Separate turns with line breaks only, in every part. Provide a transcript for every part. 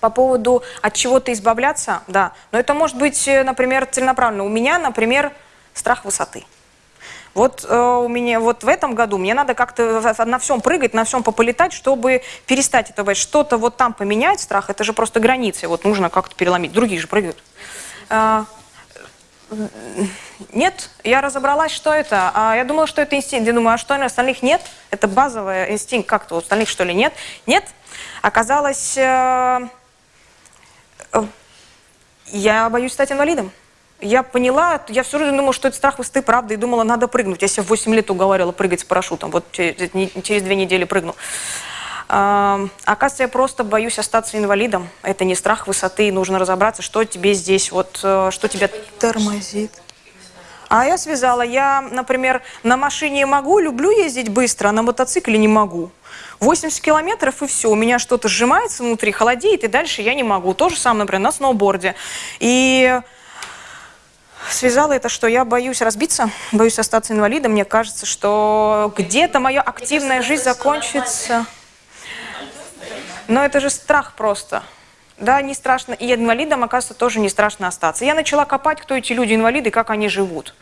По поводу от чего-то избавляться, да. Но это может быть, э, например, целенаправленно. У меня, например, страх высоты. Вот э, у меня вот в этом году мне надо как-то на всем прыгать, на всем пополетать, чтобы перестать это бояться. Что-то вот там поменять, страх, это же просто границы. Вот нужно как-то переломить. Другие же прыгают. Э, нет, я разобралась, что это. А я думала, что это инстинкт. Я думаю, а что у остальных нет? Это базовый инстинкт. Как-то у остальных что ли нет? Нет. Оказалось, э, я боюсь стать инвалидом. Я поняла, я все время думала, что это страх высоты, правда, и думала, надо прыгнуть. Я себя в 8 лет уговаривала прыгать с парашютом. Вот через, две недели прыгнул. А, оказывается, я просто боюсь остаться инвалидом. Это не страх высоты, нужно разобраться, что тебе здесь, вот, э, что тебя тормозит. А я связала, я, например, на машине могу, люблю ездить быстро, а на мотоцикле не могу. 80 километров и все, у меня что-то сжимается внутри, холодеет, и дальше я не могу. То же самое, например, на сноуборде. И связала это, что я боюсь разбиться, боюсь остаться инвалидом. Мне кажется, что где-то моя активная жизнь закончится. Но это же страх просто. Да, не страшно. И инвалидам, оказывается, тоже не страшно остаться. Я начала копать, кто эти люди-инвалиды, как они живут.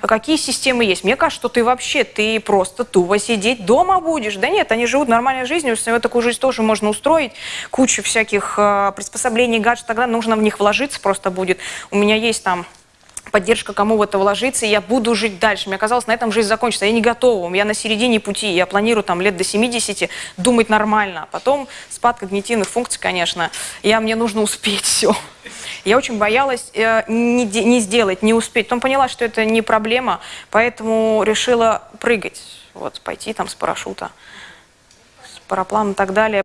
А какие системы есть. Мне кажется, что ты вообще, ты просто тупо сидеть дома будешь. Да нет, они живут нормальной жизнью, себе такую жизнь тоже можно устроить. Кучу всяких э, приспособлений, гаджетов, тогда нужно в них вложиться просто будет. У меня есть там поддержка, кому в это вложиться, и я буду жить дальше. Мне казалось, на этом жизнь закончится. Я не готова, я на середине пути, я планирую там лет до 70 думать нормально. А потом спад когнитивных функций, конечно, я, мне нужно успеть все. Я очень боялась э, не, не сделать, не успеть. Потом поняла, что это не проблема, поэтому решила прыгать, вот, пойти там с парашюта, с парапланом и так далее.